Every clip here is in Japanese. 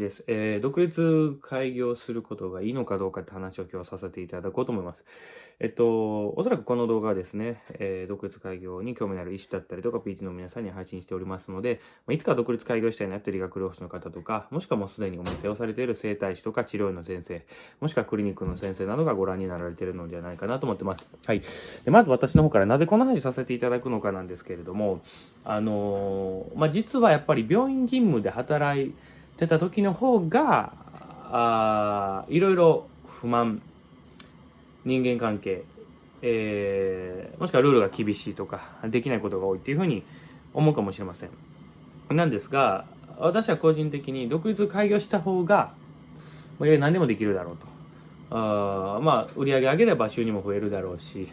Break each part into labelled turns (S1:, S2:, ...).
S1: です、えー、独立開業することがいいのかどうかって話を今日はさせていただこうと思います。えっと、おそらくこの動画はですね、えー、独立開業に興味のある医師だったりとか PT の皆さんに配信しておりますので、まあ、いつか独立開業したいなって理学療法士の方とか、もしくはもうすでにお店をされている整体師とか治療院の先生、もしくはクリニックの先生などがご覧になられているのではないかなと思ってます。はい。でまず私の方からなぜこの話させていただくのかなんですけれども、あのー、まあ、実はやっぱり病院勤務で働いてた時の方が、あいろいろ不満、人間関係、えー、もしくはルールが厳しいとか、できないことが多いっていうふうに思うかもしれません。なんですが、私は個人的に独立開業した方が、まあ、何でもできるだろうと。あまあ、売り上げ上げれば収入も増えるだろうし、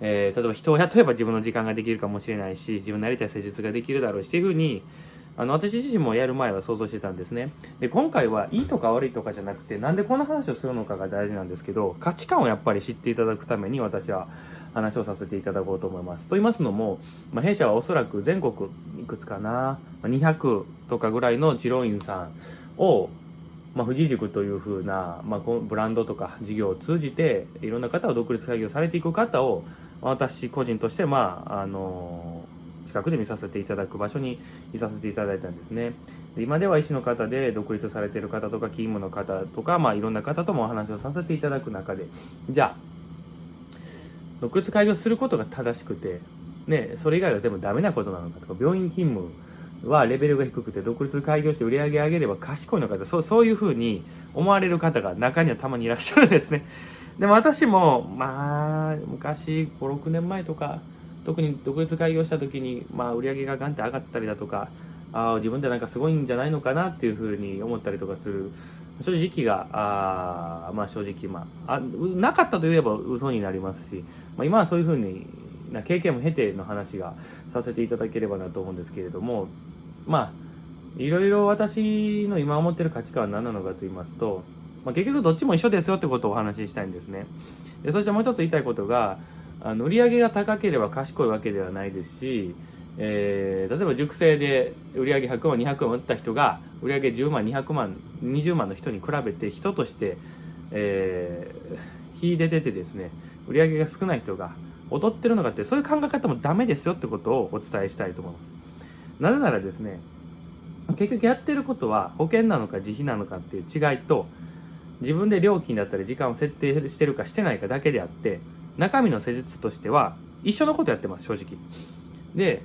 S1: えー、例えば人を雇えば自分の時間ができるかもしれないし、自分のやりたい施術ができるだろうしっていうふうに、あの私自身もやる前は想像してたんですね。で、今回はいいとか悪いとかじゃなくて、なんでこんな話をするのかが大事なんですけど、価値観をやっぱり知っていただくために私は話をさせていただこうと思います。と言いますのも、まあ、弊社はおそらく全国いくつかな、200とかぐらいの治療院さんを、まあ、富士塾というふうな、まあ、ブランドとか事業を通じて、いろんな方を独立開業されていく方を、私個人として、まあ、あの近くで見させていただく場所にいさせていただいたんですね。で今では医師の方で独立されてる方とか勤務の方とか、まあ、いろんな方ともお話をさせていただく中でじゃあ独立開業することが正しくて、ね、それ以外は全部ダメなことなのかとか病院勤務はレベルが低くて独立開業して売り上げ上げれば賢いのかとそうそういうふうに思われる方が中にはたまにいらっしゃるんですね。でも私もまあ昔56年前とか特に独立開業した時に、まあ、売り上げがガンって上がったりだとかあ自分でなんかすごいんじゃないのかなっていうふうに思ったりとかする正直があまあ正直まああなかったといえば嘘になりますし、まあ、今はそういうふうにな経験も経ての話がさせていただければなと思うんですけれどもまあいろいろ私の今思ってる価値観は何なのかと言いますと、まあ、結局どっちも一緒ですよってことをお話ししたいんですね。でそしてもう一つ言いたいことがあの売り上げが高ければ賢いわけではないですし、えー、例えば塾生で売り上げ100万200万売った人が売り上げ10万200万20万の人に比べて人として、えー、秀でててですね売り上げが少ない人が劣ってるのかってそういう考え方もダメですよってことをお伝えしたいと思います。なぜならですね結局やってることは保険なのか自費なのかっていう違いと自分で料金だったり時間を設定してるかしてないかだけであって中身の施術としては一緒のことやってます正直。で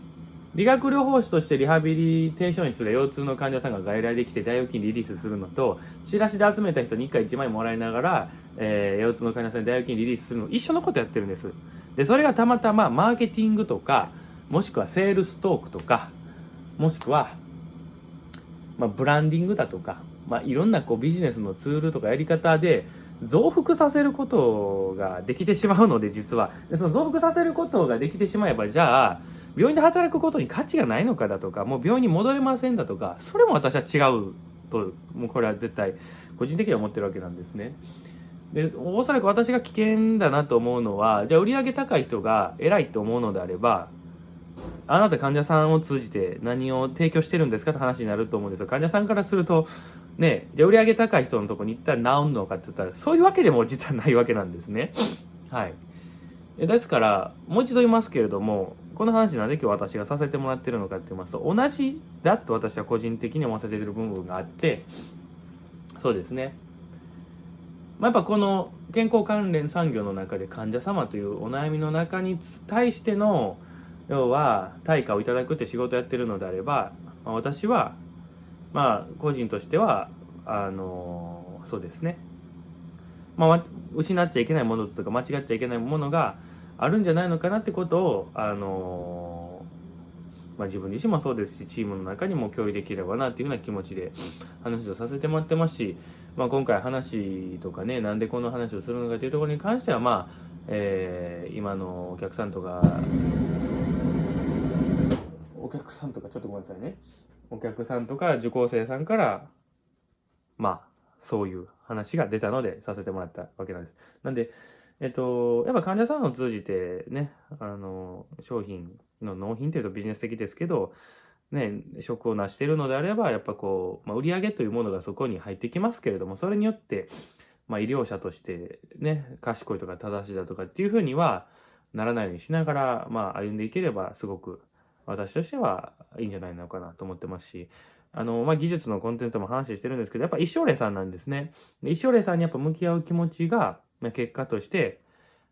S1: 理学療法士としてリハビリテーション室で腰痛の患者さんが外来できて大腰筋リリースするのとチラシで集めた人に1回1枚もらいながら、えー、腰痛の患者さんに大腰筋リリースするの一緒のことやってるんです。でそれがたまたまマーケティングとかもしくはセールストークとかもしくは、まあ、ブランディングだとか、まあ、いろんなこうビジネスのツールとかやり方で増幅させることができてしまうので実はでその増幅させることができてしまえばじゃあ病院で働くことに価値がないのかだとかもう病院に戻れませんだとかそれも私は違うともうこれは絶対個人的には思ってるわけなんですね。でおそらく私が危険だなと思うのはじゃあ売上高い人が偉いと思うのであればあなた患者さんを通じて何を提供してるんですかって話になると思うんですよ患者さんからするとね、じゃあ売り上げ高い人のとこに行ったら治んのかって言ったら、そういうわけでも実はないわけなんですね。はい。ですから、もう一度言いますけれども、この話なんで今日私がさせてもらってるのかって言いますと、同じだと私は個人的に思わせてる部分があって、そうですね。まあ、やっぱこの健康関連産業の中で患者様というお悩みの中に対しての、要は対価をいただくって仕事をやってるのであれば、まあ、私はまあ個人としてはあのそうですね。まあ失っちゃいけないものとか間違っちゃいけないものがあるんじゃないのかなってことをあのまあ、自分自身もそうですしチームの中にも共有できればなっていうような気持ちで話をさせてもらってますし、まあ、今回話とかねなんでこの話をするのかというところに関してはまあ、えー、今のお客さんとかお客さんとかちょっとごめんなさいねお客さんとか受講生さんから、まあ、そういう話が出たのでさせてもらったわけなんです。なんで、えっと、やっぱ患者さんを通じてね、あの、商品の納品っていうとビジネス的ですけど、ね、職を成しているのであれば、やっぱこう、まあ、売上というものがそこに入ってきますけれども、それによって、まあ、医療者としてね、賢いとか正しいだとかっていうふうにはならないようにしながら、まあ、歩んでいければ、すごく私としてはいいんじゃないのかなと思ってますし、あの、まあ、技術のコンテンツも話してるんですけど、やっぱ一生霊さんなんですね。一生霊さんにやっぱ向き合う気持ちが、まあ、結果として、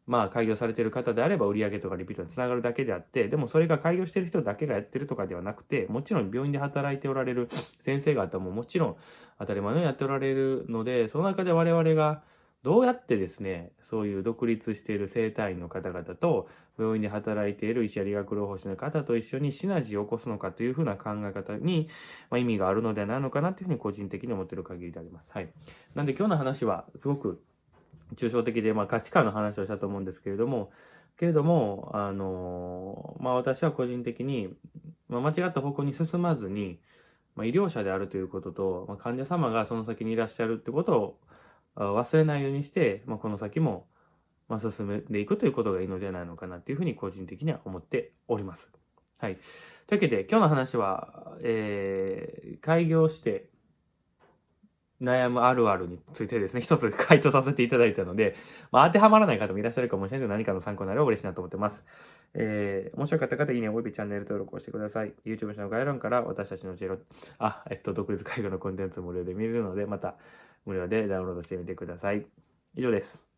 S1: まあ、開業されてる方であれば売り上げとかリピートにつながるだけであって、でもそれが開業してる人だけがやってるとかではなくて、もちろん病院で働いておられる先生方ももちろん当たり前のようにやっておられるので、その中で我々がどうやってですね、そういう独立している生体院の方々と、病院で働いている医師や理学療法士の方と一緒にシナジーを起こすのかというふうな考え方に、まあ、意味があるのではないのかなというふうに個人的に思っている限りであります。はい。なんで今日の話はすごく抽象的で、まあ、価値観の話をしたと思うんですけれども、けれども、あのまあ、私は個人的に、まあ、間違った方向に進まずに、まあ、医療者であるということと、まあ、患者様がその先にいらっしゃるってことを忘れないようにして、まあ、この先も、進めていくということがいいのではないのかなというふうに個人的には思っております。はい。というわけで、今日の話は、えー、開業して悩むあるあるについてですね、一つ回答させていただいたので、まあ、当てはまらない方もいらっしゃるかもしれないので、何かの参考になれば嬉しいなと思ってます。えー、面白かった方、いいね、およびチャンネル登録をしてください。YouTube の概要欄から私たちのジェロ、あ、えっと、独立介護のコンテンツ無料で見れるので、また無料でダウンロードしてみてください。以上です。